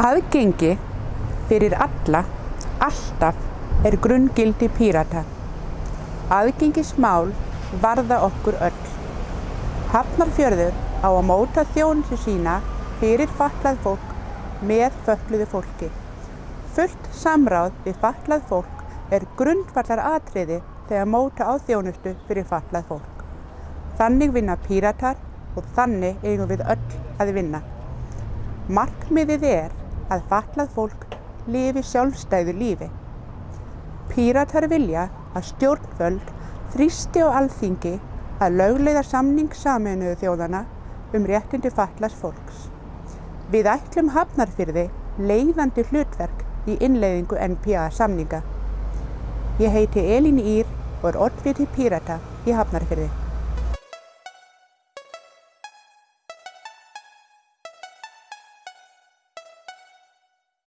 Aðgengi fyrir alla, alltaf, er grunngildi Pírata. Aðgengismál varða okkur öll. Hafnarfjörður á að móta þjónustu sína fyrir fatlað fólk með fötluðu fólki. Fullt samráð við fatlað fólk er grundvallar atriði þegar móta á þjónustu fyrir fatlað fólk. Þannig vinna Píratar og þannig eigum við öll að vinna. Markmiðið er að fatlað fólk lifi sjálfstæðu lífi. Píratar vilja að stjórnvöld þrýsti á alþingi að lögleiða samning saminuðu þjóðana um réttindi fatlaðs fólks. Við ætlum hafnarfyrði leiðandi hlutverk í innleiðingu NPA samninga. Ég heiti Elín Ír og er oddviti Pírata í hafnarfyrði.